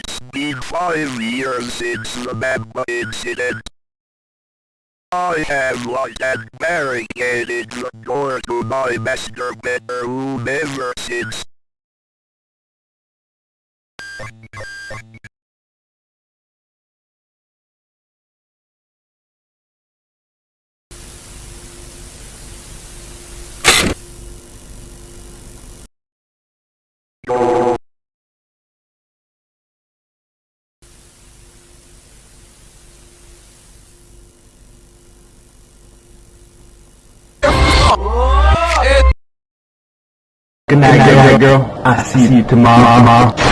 It's been five years since the Mamba incident. I have locked and barricaded the door to my master bedroom ever since. Good night, girl. girl. I'll see you tomorrow.